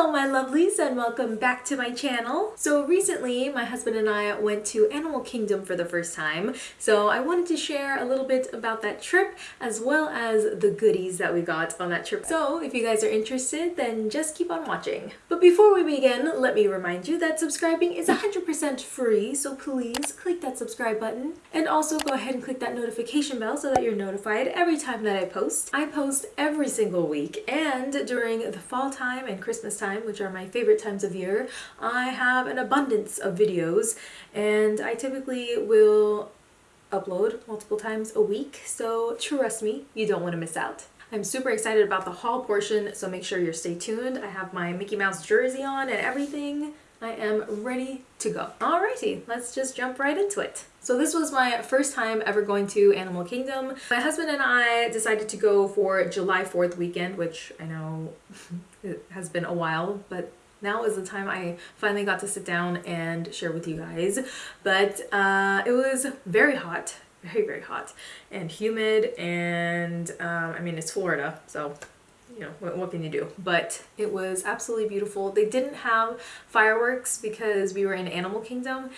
Hello my lovelies and welcome back to my channel. So recently my husband and I went to Animal Kingdom for the first time so I wanted to share a little bit about that trip as well as the goodies that we got on that trip. So if you guys are interested then just keep on watching. But before we begin let me remind you that subscribing is 100% free so please click that subscribe button and also go ahead and click that notification bell so that you're notified every time that I post. I post every single week and during the fall time and Christmas time, which are my favorite times of year, I have an abundance of videos and I typically will upload multiple times a week, so trust me, you don't want to miss out. I'm super excited about the haul portion, so make sure you're stay tuned. I have my Mickey Mouse jersey on and everything. I am ready to go. Alrighty, let's just jump right into it. So this was my first time ever going to Animal Kingdom. My husband and I decided to go for July 4th weekend, which I know it has been a while, but now is the time I finally got to sit down and share with you guys. But uh, it was very hot, very, very hot and humid and um, I mean, it's Florida, so you know, what, what, can you do? But it was absolutely beautiful. They didn't have fireworks because we were in Animal Kingdom,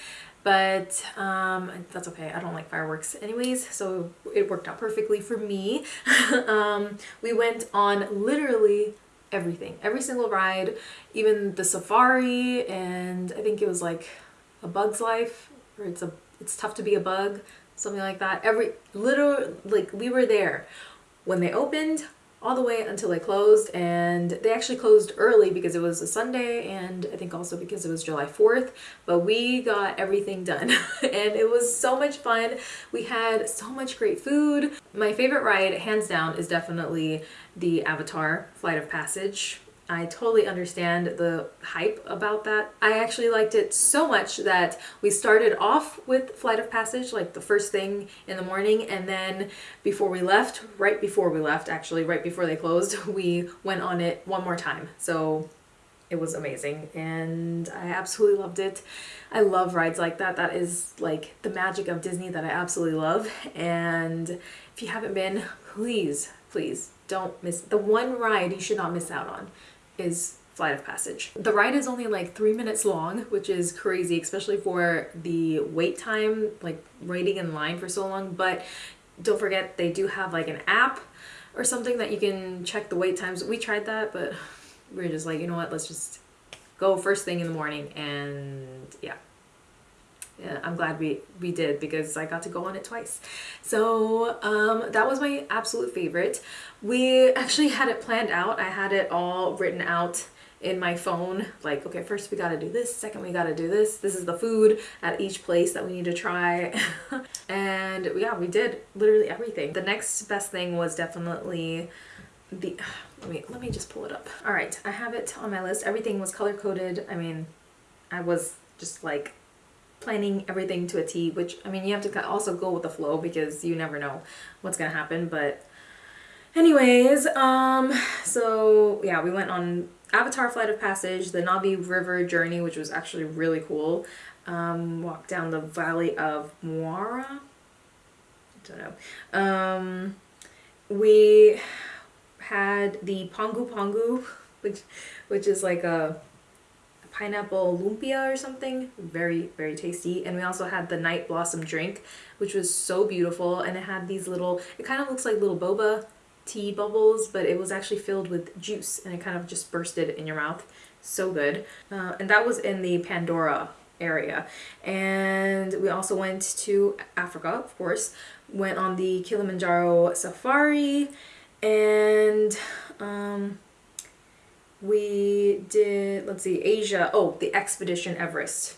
but um, that's okay. I don't like fireworks anyways, so it worked out perfectly for me. um, we went on literally everything, every single ride, even the safari, and I think it was like a bug's life, or it's a it's tough to be a bug, something like that. Every little like we were there when they opened all the way until they closed and they actually closed early because it was a Sunday and I think also because it was July 4th but we got everything done. And it was so much fun. We had so much great food. My favorite ride hands down is definitely the Avatar Flight of Passage I totally understand the hype about that. I actually liked it so much that we started off with Flight of Passage, like the first thing in the morning, and then before we left, right before we left, actually, right before they closed, we went on it one more time. So it was amazing and I absolutely loved it. I love rides like that. That is like the magic of Disney that I absolutely love. And if you haven't been, please, please don't miss the one ride you should not miss out on is Flight of Passage. The ride is only like three minutes long, which is crazy, especially for the wait time, like waiting in line for so long. But don't forget, they do have like an app or something that you can check the wait times. We tried that, but we are just like, you know what, let's just go first thing in the morning and yeah. Yeah, I'm glad we, we did because I got to go on it twice. So um, that was my absolute favorite. We actually had it planned out. I had it all written out in my phone like okay first we got to do this second we got to do this this is the food at each place that we need to try and yeah we did literally everything the next best thing was definitely the wait let me just pull it up. All right i have it on my list. Everything was color coded. I mean i was just like planning everything to a T, which, I mean, you have to also go with the flow because you never know what's gonna happen, but anyways, um, so yeah, we went on Avatar Flight of Passage, the Na'vi River Journey, which was actually really cool, um, walked down the Valley of Mo'ara, I don't know, um, we had the Pongu Pongu, which, which is like a pineapple lumpia or something. Very, very tasty. And we also had the night blossom drink, which was so beautiful. And it had these little, it kind of looks like little boba tea bubbles, but it was actually filled with juice and it kind of just bursted in your mouth. So good. Uh, and that was in the Pandora area. And we also went to Africa, of course, went on the Kilimanjaro safari and um, we did, let's see, Asia. Oh, the Expedition Everest.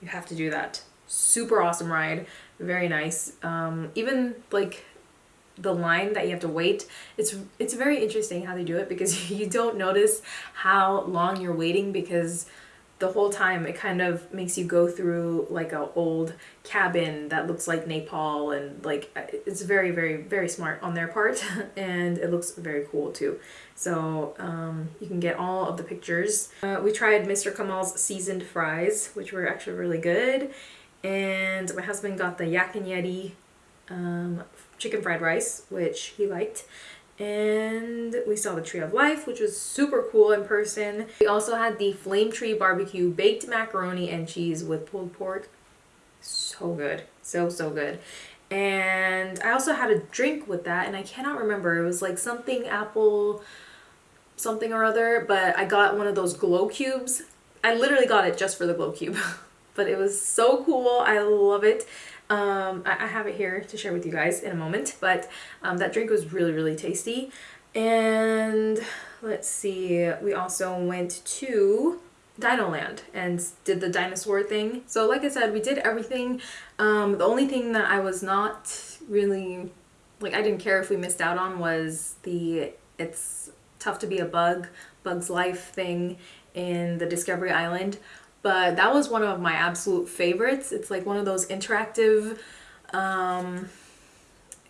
You have to do that. Super awesome ride. Very nice. Um, even like the line that you have to wait it's it's very interesting how they do it because you don't notice how long you're waiting because the whole time it kind of makes you go through like a old cabin that looks like Nepal and like it's very very very smart on their part and it looks very cool too so um, you can get all of the pictures. Uh, we tried Mr. Kamal's seasoned fries which were actually really good and my husband got the Yak and Yeti um, chicken fried rice which he liked and we saw the Tree of Life, which was super cool in person. We also had the Flame Tree Barbecue Baked Macaroni and Cheese with pulled pork. So good. So, so good. And I also had a drink with that, and I cannot remember. It was like something apple something or other, but I got one of those glow cubes. I literally got it just for the glow cube. but it was so cool. I love it. Um, I, I, have it here to share with you guys in a moment, but um, that drink was really, really tasty. And let's see, we also went to Dino Land and did the dinosaur thing. So like I said, we did everything. Um, the only thing that I was not really, like I didn't care if we missed out on was the It's Tough to Be a Bug, Bug's Life thing in the Discovery Island but that was one of my absolute favorites. It's like one of those interactive um,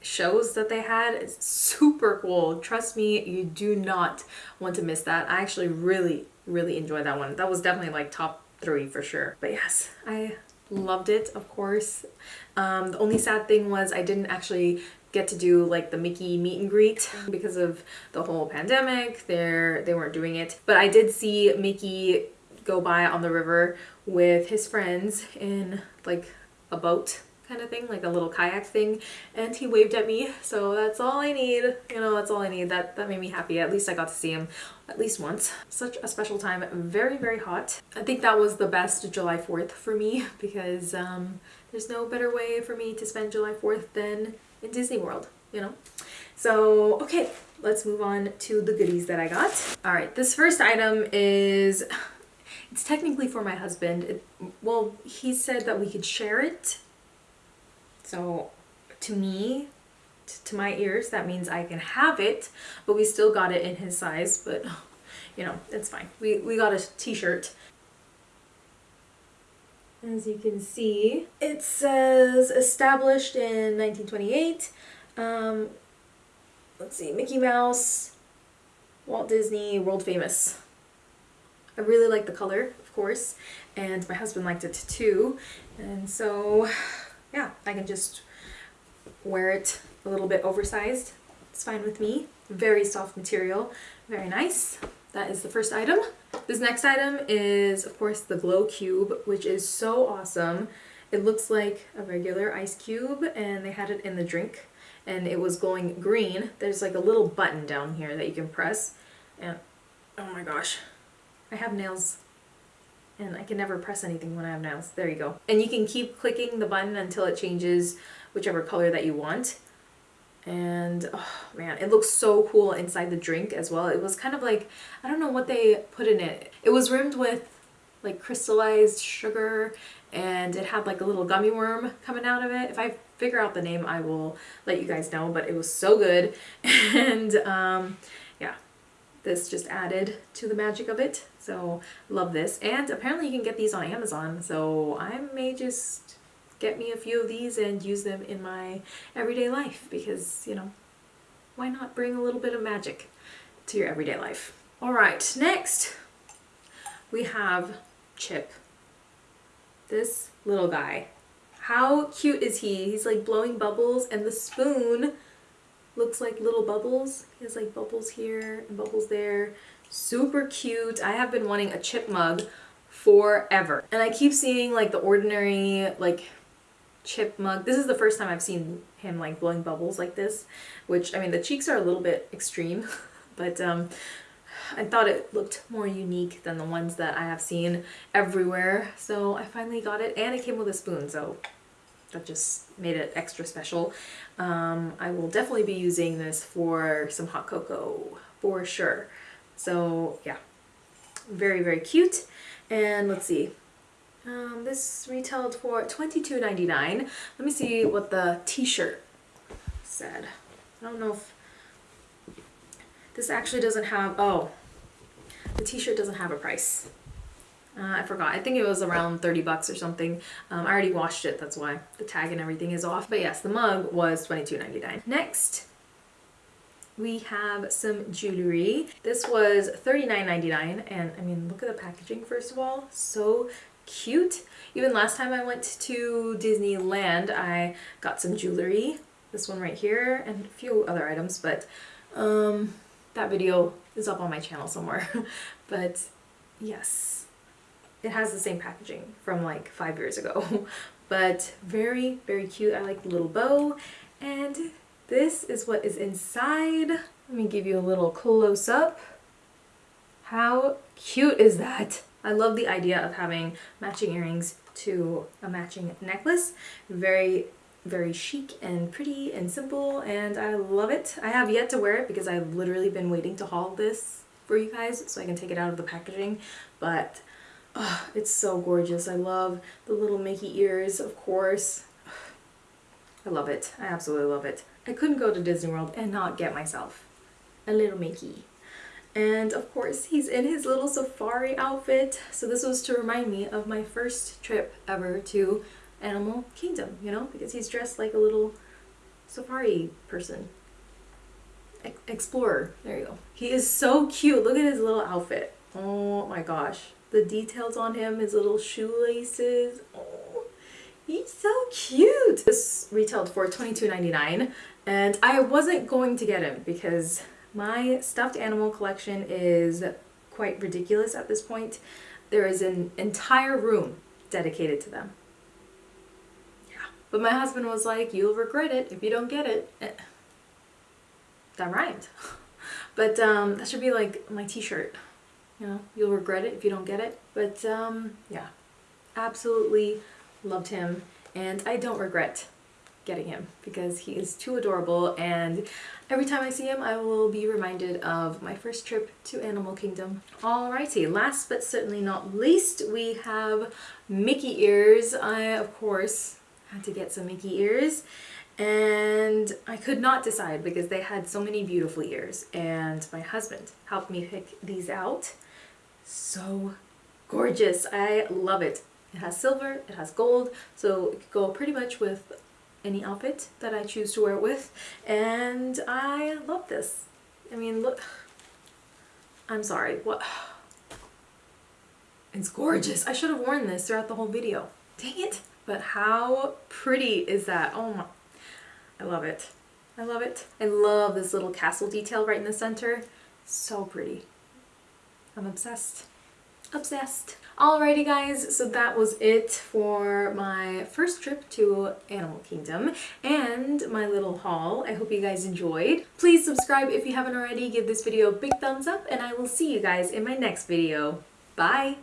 shows that they had. It's super cool. Trust me, you do not want to miss that. I actually really, really enjoyed that one. That was definitely like top three for sure. But yes, I loved it, of course. Um, the only sad thing was I didn't actually get to do like the Mickey meet and greet because of the whole pandemic. They're, they weren't doing it. But I did see Mickey go by on the river with his friends in like a boat kind of thing, like a little kayak thing, and he waved at me, so that's all I need. You know, that's all I need. That, that made me happy. At least I got to see him at least once. Such a special time. Very, very hot. I think that was the best July 4th for me because um, there's no better way for me to spend July 4th than in Disney World, you know? So, okay, let's move on to the goodies that I got. All right, this first item is it's technically for my husband. It, well, he said that we could share it. So to me, to my ears, that means I can have it, but we still got it in his size, but you know, it's fine. We, we got a t-shirt. As you can see, it says established in 1928. Um, let's see, Mickey Mouse, Walt Disney, world famous. I really like the color, of course, and my husband liked it too. And so, yeah, I can just wear it a little bit oversized. It's fine with me. Very soft material, very nice. That is the first item. This next item is, of course, the Glow Cube, which is so awesome. It looks like a regular ice cube, and they had it in the drink, and it was glowing green. There's like a little button down here that you can press, and oh my gosh, I have nails and I can never press anything when I have nails. There you go. And you can keep clicking the button until it changes whichever color that you want. And oh man, it looks so cool inside the drink as well. It was kind of like, I don't know what they put in it. It was rimmed with like crystallized sugar and it had like a little gummy worm coming out of it. If I figure out the name, I will let you guys know, but it was so good. And um, this just added to the magic of it. So love this. And apparently you can get these on Amazon. So I may just get me a few of these and use them in my everyday life because, you know, why not bring a little bit of magic to your everyday life? All right, next we have Chip. This little guy. How cute is he? He's like blowing bubbles and the spoon looks like little bubbles. He has like bubbles here and bubbles there. Super cute. I have been wanting a chip mug forever. And I keep seeing like the ordinary like chip mug. This is the first time I've seen him like blowing bubbles like this, which I mean the cheeks are a little bit extreme, but um, I thought it looked more unique than the ones that I have seen everywhere. So I finally got it and it came with a spoon. So that just made it extra special. Um, I will definitely be using this for some hot cocoa for sure. So yeah, very, very cute. And let's see, um, this retailed for $22.99. Let me see what the t-shirt said. I don't know if this actually doesn't have, oh, the t-shirt doesn't have a price. Uh, I forgot. I think it was around 30 bucks or something. Um, I already washed it, that's why the tag and everything is off. But yes, the mug was $22.99. Next, we have some jewelry. This was $39.99 and I mean, look at the packaging first of all. So cute. Even last time I went to Disneyland, I got some jewelry. This one right here and a few other items, but Um, that video is up on my channel somewhere. but yes, it has the same packaging from like five years ago. but very, very cute. I like the little bow. And this is what is inside. Let me give you a little close up. How cute is that? I love the idea of having matching earrings to a matching necklace. Very, very chic and pretty and simple and I love it. I have yet to wear it because I've literally been waiting to haul this for you guys so I can take it out of the packaging but oh, it's so gorgeous. I love the little Mickey ears of course. I love it. I absolutely love it. I couldn't go to Disney World and not get myself a little Mickey. And of course he's in his little safari outfit. So this was to remind me of my first trip ever to Animal Kingdom, you know, because he's dressed like a little safari person. Explorer, there you go. He is so cute. Look at his little outfit. Oh my gosh. The details on him, his little shoelaces. Oh, he's so cute. This retailed for $22.99 and I wasn't going to get him because my stuffed animal collection is quite ridiculous at this point. There is an entire room dedicated to them. Yeah. But my husband was like, you'll regret it if you don't get it. Eh. That rhymed. But um, that should be like my t-shirt. You know, you'll regret it if you don't get it. But um, yeah, absolutely loved him. And I don't regret getting him because he is too adorable and every time I see him I will be reminded of my first trip to Animal Kingdom. Alrighty, last but certainly not least we have Mickey ears. I of course had to get some Mickey ears and I could not decide because they had so many beautiful ears and my husband helped me pick these out. So gorgeous. I love it. It has silver, it has gold, so it could go pretty much with any outfit that I choose to wear it with and I love this. I mean look, I'm sorry, what? It's gorgeous. I should have worn this throughout the whole video. Dang it. But how pretty is that? Oh my, I love it. I love it. I love this little castle detail right in the center. So pretty. I'm obsessed. Obsessed. Alrighty guys, so that was it for my first trip to Animal Kingdom and my little haul. I hope you guys enjoyed. Please subscribe if you haven't already, give this video a big thumbs up, and I will see you guys in my next video. Bye!